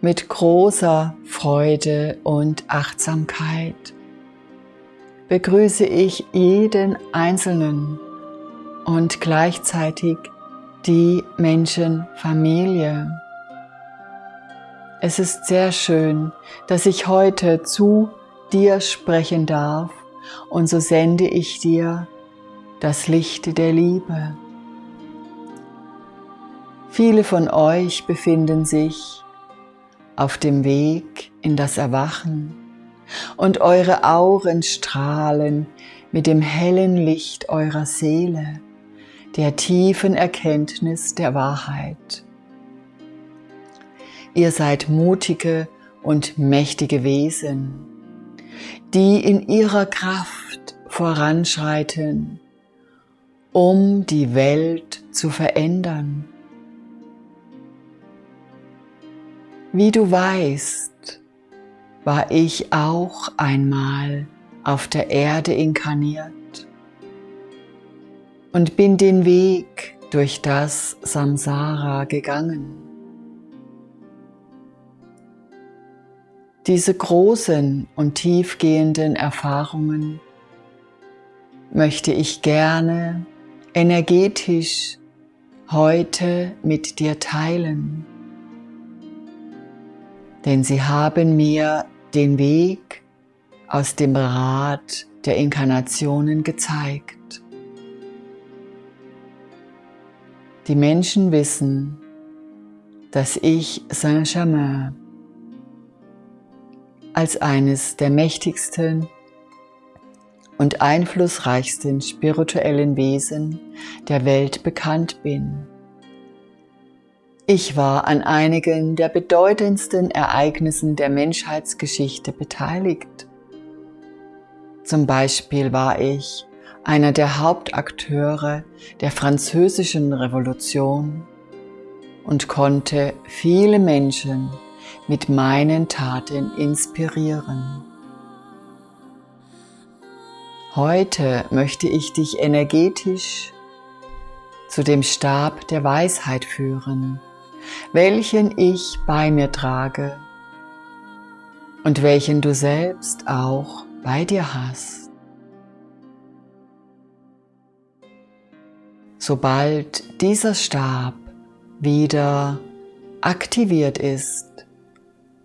mit großer Freude und Achtsamkeit begrüße ich jeden Einzelnen und gleichzeitig die Menschenfamilie. Es ist sehr schön, dass ich heute zu dir sprechen darf und so sende ich dir das Licht der Liebe. Viele von euch befinden sich auf dem Weg in das Erwachen und eure Augen strahlen mit dem hellen Licht eurer Seele, der tiefen Erkenntnis der Wahrheit. Ihr seid mutige und mächtige Wesen, die in ihrer Kraft voranschreiten, um die Welt zu verändern. Wie du weißt, war ich auch einmal auf der Erde inkarniert und bin den Weg durch das Samsara gegangen. Diese großen und tiefgehenden Erfahrungen möchte ich gerne energetisch heute mit dir teilen. Denn sie haben mir den Weg aus dem Rad der Inkarnationen gezeigt. Die Menschen wissen, dass ich Saint-Germain als eines der mächtigsten und einflussreichsten spirituellen Wesen der Welt bekannt bin. Ich war an einigen der bedeutendsten Ereignissen der Menschheitsgeschichte beteiligt. Zum Beispiel war ich einer der Hauptakteure der französischen Revolution und konnte viele Menschen mit meinen Taten inspirieren. Heute möchte ich dich energetisch zu dem Stab der Weisheit führen, welchen ich bei mir trage und welchen du selbst auch bei dir hast. Sobald dieser Stab wieder aktiviert ist,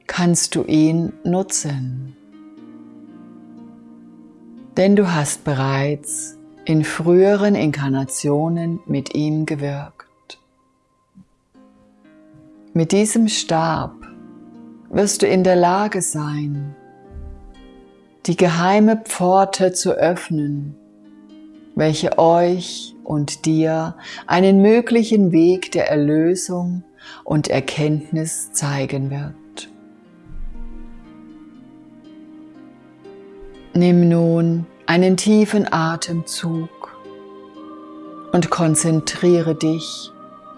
kannst du ihn nutzen denn du hast bereits in früheren Inkarnationen mit ihm gewirkt. Mit diesem Stab wirst du in der Lage sein, die geheime Pforte zu öffnen, welche euch und dir einen möglichen Weg der Erlösung und Erkenntnis zeigen wird. Nimm nun einen tiefen Atemzug und konzentriere dich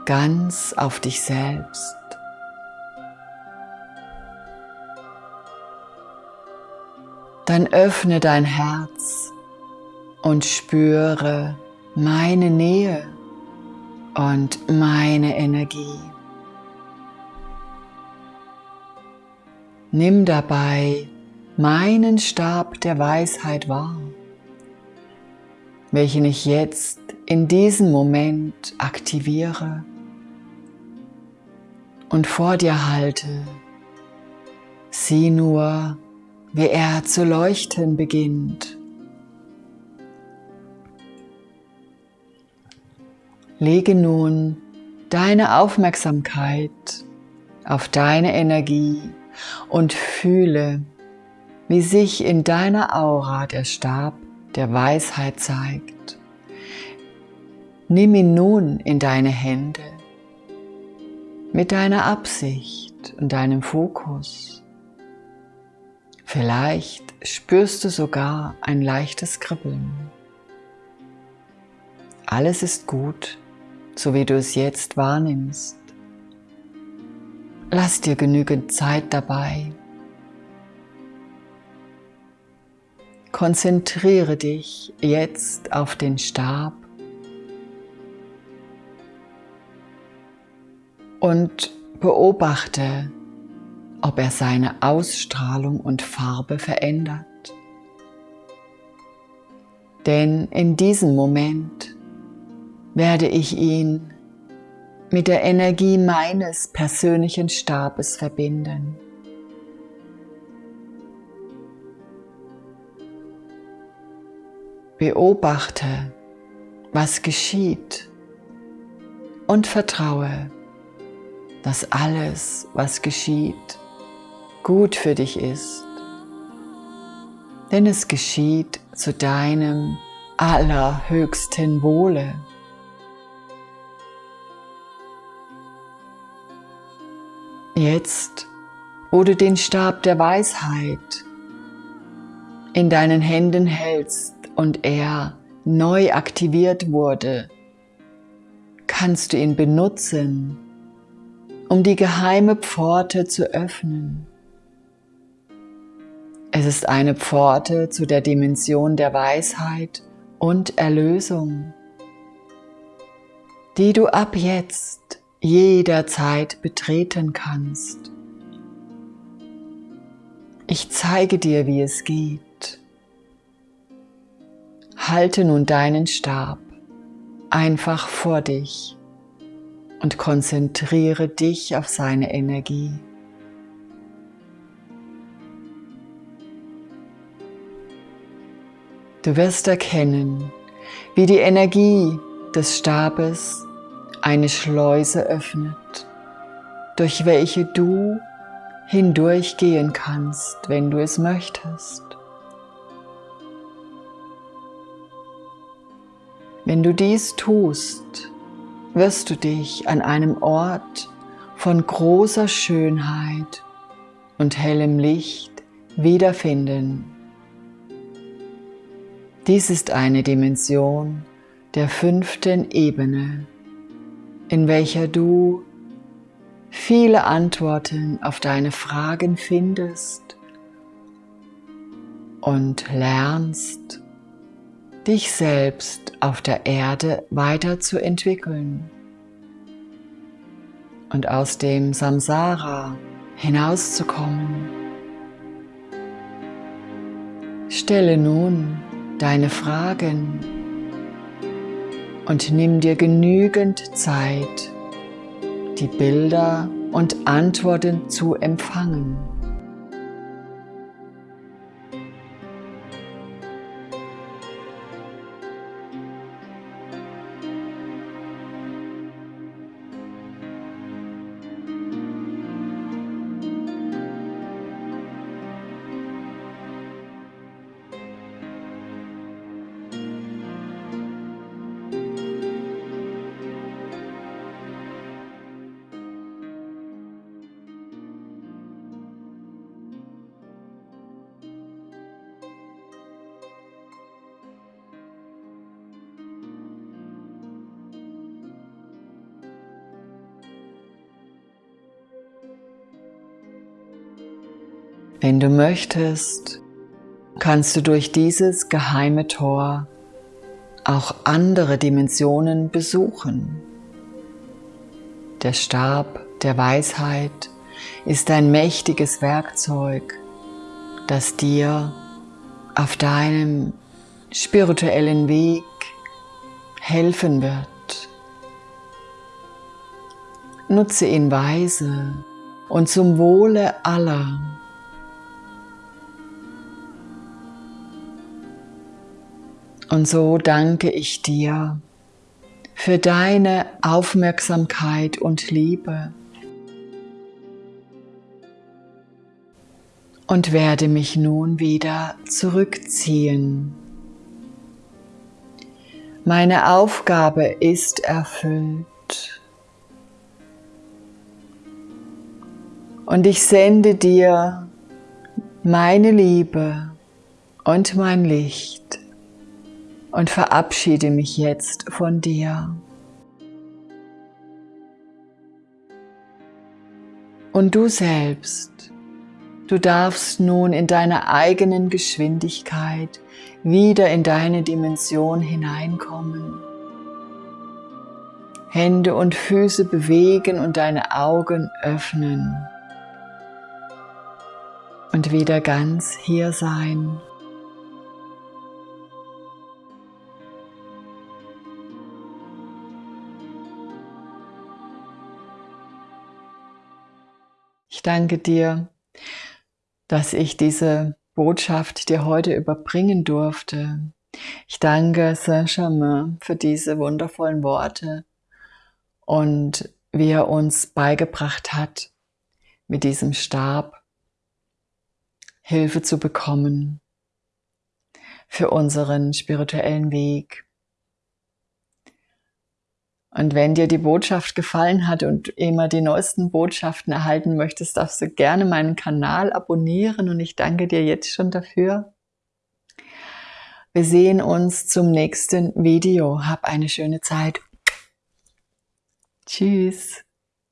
ganz auf dich selbst. Dann öffne dein Herz und spüre meine Nähe und meine Energie. Nimm dabei meinen Stab der Weisheit wahr, welchen ich jetzt in diesem Moment aktiviere und vor dir halte. Sieh nur, wie er zu leuchten beginnt. Lege nun deine Aufmerksamkeit auf deine Energie und fühle, wie sich in deiner Aura der Stab der Weisheit zeigt. Nimm ihn nun in deine Hände mit deiner Absicht und deinem Fokus. Vielleicht spürst du sogar ein leichtes Kribbeln. Alles ist gut, so wie du es jetzt wahrnimmst. Lass dir genügend Zeit dabei, Konzentriere dich jetzt auf den Stab und beobachte, ob er seine Ausstrahlung und Farbe verändert. Denn in diesem Moment werde ich ihn mit der Energie meines persönlichen Stabes verbinden. Beobachte, was geschieht und vertraue, dass alles, was geschieht, gut für dich ist. Denn es geschieht zu deinem allerhöchsten Wohle. Jetzt, wo du den Stab der Weisheit in deinen Händen hältst und er neu aktiviert wurde, kannst du ihn benutzen, um die geheime Pforte zu öffnen. Es ist eine Pforte zu der Dimension der Weisheit und Erlösung, die du ab jetzt jederzeit betreten kannst. Ich zeige dir, wie es geht. Halte nun deinen Stab einfach vor dich und konzentriere dich auf seine Energie. Du wirst erkennen, wie die Energie des Stabes eine Schleuse öffnet, durch welche du hindurchgehen kannst, wenn du es möchtest. Wenn du dies tust, wirst du dich an einem Ort von großer Schönheit und hellem Licht wiederfinden. Dies ist eine Dimension der fünften Ebene in welcher du viele Antworten auf deine Fragen findest und lernst, dich selbst auf der Erde weiterzuentwickeln und aus dem Samsara hinauszukommen. Stelle nun deine Fragen und nimm dir genügend Zeit, die Bilder und Antworten zu empfangen. Wenn du möchtest, kannst du durch dieses geheime Tor auch andere Dimensionen besuchen. Der Stab der Weisheit ist ein mächtiges Werkzeug, das dir auf deinem spirituellen Weg helfen wird. Nutze ihn weise und zum Wohle aller. Und so danke ich dir für deine Aufmerksamkeit und Liebe und werde mich nun wieder zurückziehen. Meine Aufgabe ist erfüllt. Und ich sende dir meine Liebe und mein Licht und verabschiede mich jetzt von dir. Und du selbst, du darfst nun in deiner eigenen Geschwindigkeit wieder in deine Dimension hineinkommen. Hände und Füße bewegen und deine Augen öffnen. und wieder ganz hier sein. Danke dir, dass ich diese Botschaft dir heute überbringen durfte. Ich danke Saint-Germain für diese wundervollen Worte und wie er uns beigebracht hat, mit diesem Stab Hilfe zu bekommen für unseren spirituellen Weg. Und wenn dir die Botschaft gefallen hat und immer die neuesten Botschaften erhalten möchtest, darfst du gerne meinen Kanal abonnieren und ich danke dir jetzt schon dafür. Wir sehen uns zum nächsten Video. Hab eine schöne Zeit. Tschüss.